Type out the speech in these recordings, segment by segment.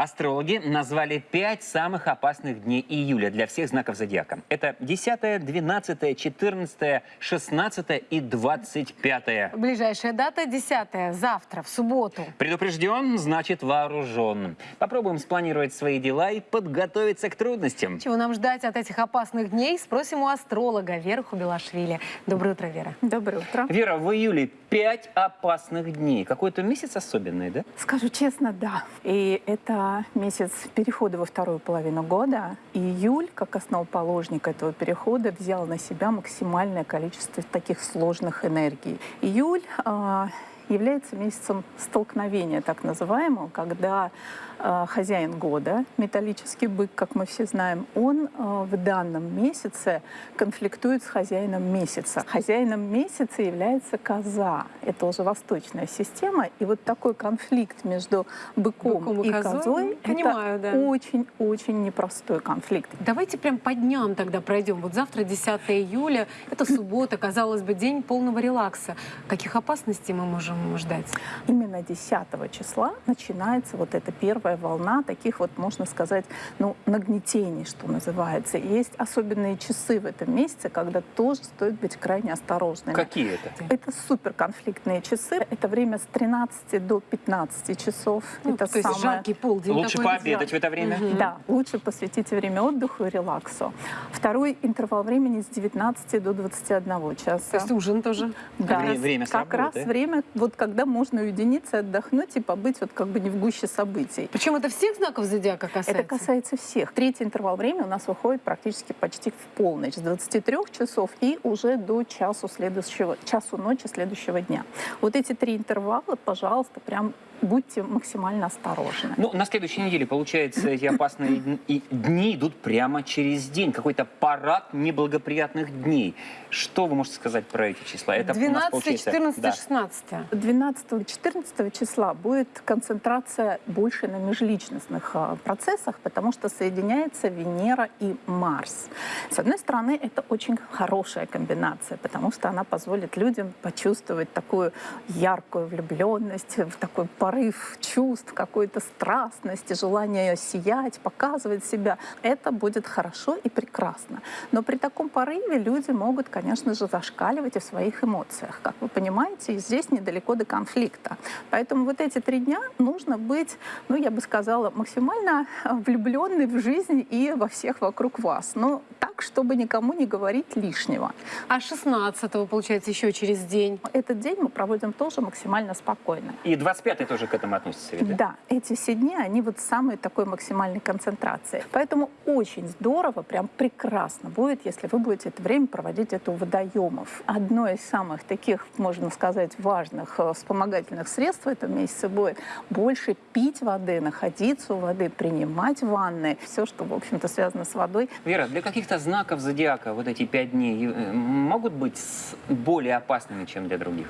Астрологи назвали пять самых опасных дней июля для всех знаков зодиака. Это 10, 12, 14, 16 и 25. Ближайшая дата 10 завтра, в субботу. Предупрежден, значит вооружен. Попробуем спланировать свои дела и подготовиться к трудностям. Чего нам ждать от этих опасных дней, спросим у астролога Веры Хубилашвили. Доброе утро, Вера. Доброе утро. Вера, в июле пять опасных дней. Какой-то месяц особенный, да? Скажу честно, да. И это месяц перехода во вторую половину года. И июль, как основоположник этого перехода, взял на себя максимальное количество таких сложных энергий. Июль а, является месяцем столкновения, так называемого, когда э, хозяин года, металлический бык, как мы все знаем, он э, в данном месяце конфликтует с хозяином месяца. Хозяином месяца является коза. Это уже восточная система. И вот такой конфликт между быком, Быком и и козой, козой, понимаю, это да. очень-очень непростой конфликт. Давайте прям по дням тогда пройдем. Вот завтра 10 июля, это суббота, казалось бы, день полного релакса. Каких опасностей мы можем ждать? Именно 10 числа начинается вот эта первая волна таких вот, можно сказать, ну, нагнетений, что называется. Есть особенные часы в этом месяце, когда тоже стоит быть крайне осторожными. Какие это? Это суперконфликтные часы. Это время с 13 до 15 часов. Ну, это то есть самое... жаркий полдень. Лучше пообедать в это время? Мгм. Да, лучше посвятите время отдыху и релаксу. Второй интервал времени с 19 до 21 часа. То есть ужин тоже. Да, Вре- время с как работы. раз время, вот когда можно уединиться, отдохнуть и побыть вот как бы не в гуще событий. Причем это всех знаков зодиака касается? Это касается всех. Третий интервал времени у нас выходит практически почти в полночь, с 23 часов и уже до часу, следующего, часу ночи следующего дня. Вот эти три интервала, пожалуйста, прям будьте максимально осторожны. Ну, на следующей неделе, получается, эти опасные дни идут прямо через день. Какой-то парад неблагоприятных дней. Что вы можете сказать про эти числа? Это у нас 12, получается- 14, да. 16. 12-14 числа будет концентрация больше на межличностных а, процессах, потому что соединяется Венера и Марс. С одной стороны, это очень хорошая комбинация, потому что она позволит людям почувствовать такую яркую влюбленность, в такой порыв чувств, какой-то страстности, желание сиять, показывать себя. Это будет хорошо и прекрасно. Но при таком порыве люди могут, конечно же, зашкаливать и в своих эмоциях. Как вы понимаете, и здесь недалеко до конфликта. Поэтому вот эти три дня нужно быть, ну, я бы сказала, максимально влюбленной в жизнь и во всех вокруг вас. Но так, чтобы никому не говорить лишнего. А 16 получается, еще через день. Этот день мы проводим тоже максимально спокойно. И 25-й тоже к этому относится, ведь, да? Эти все дни, они вот самой такой максимальной концентрации. Поэтому очень здорово, прям прекрасно будет, если вы будете это время проводить это у водоемов. Одно из самых таких, можно сказать, важных э, вспомогательных средств в этом месяце будет больше пить воды, находиться у воды, принимать ванны, все, что, в общем-то, связано с водой. Вера, для каких-то знаков зодиака вот эти пять дней э, могут быть более опасными, чем для других?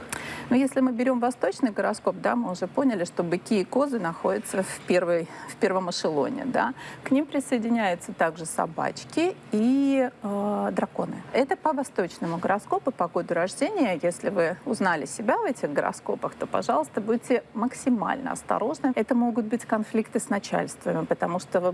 Но если мы берем восточный гороскоп, да, мы уже поняли, что быки и козы находятся в, первой, в первом эшелоне. Да. К ним присоединяются также собачки и э, драконы. Это по восточному гороскопу, по году рождения. Если вы узнали себя в этих гороскопах, то, пожалуйста, будьте максимально осторожны. Это могут быть конфликты с начальствами, потому что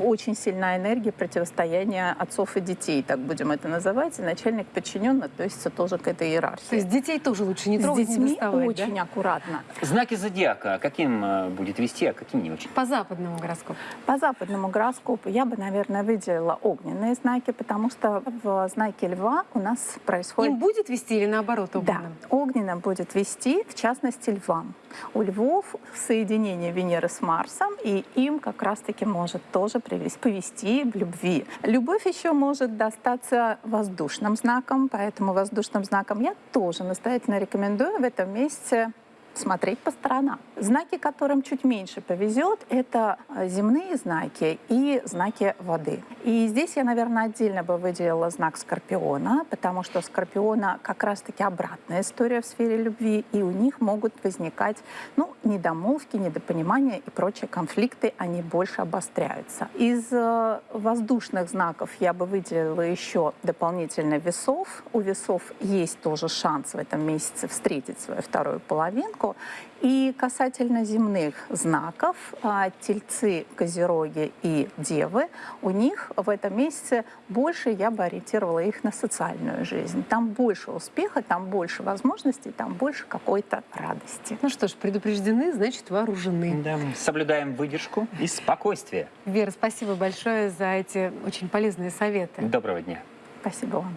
очень сильная энергия противостояния отцов и детей, так будем это называть. И начальник подчинен относится тоже к этой иерархии. То есть детей тоже лучше не трогать, детьми очень да? аккуратно. Знаки зодиака каким э, будет вести, а каким не очень? По западному гороскопу. По западному гороскопу я бы, наверное, выделила огненные знаки, потому что в знаке льва у нас происходит... Им будет вести или наоборот Да, огненным? будет вести, в частности, львам. У львов соединение Венеры с Марсом, и им как раз-таки может тоже привести, повести в любви. Любовь еще может достаться воздушным знаком, поэтому воздушным знаком я тоже настоятельно рекомендую в этом месяце смотреть по сторонам. Знаки, которым чуть меньше повезет, это э, земные знаки и знаки воды. И здесь я, наверное, отдельно бы выделила знак Скорпиона, потому что Скорпиона как раз-таки обратная история в сфере любви, и у них могут возникать ну, недомолвки, недопонимания и прочие конфликты, они больше обостряются. Из э, воздушных знаков я бы выделила еще дополнительно весов. У весов есть тоже шанс в этом месяце встретить свою вторую половинку. И касательно касательно земных знаков, а, тельцы, козероги и девы, у них в этом месяце больше я бы ориентировала их на социальную жизнь. Там больше успеха, там больше возможностей, там больше какой-то радости. Ну что ж, предупреждены, значит вооружены. Да, соблюдаем выдержку и спокойствие. Вера, спасибо большое за эти очень полезные советы. Доброго дня. Спасибо вам.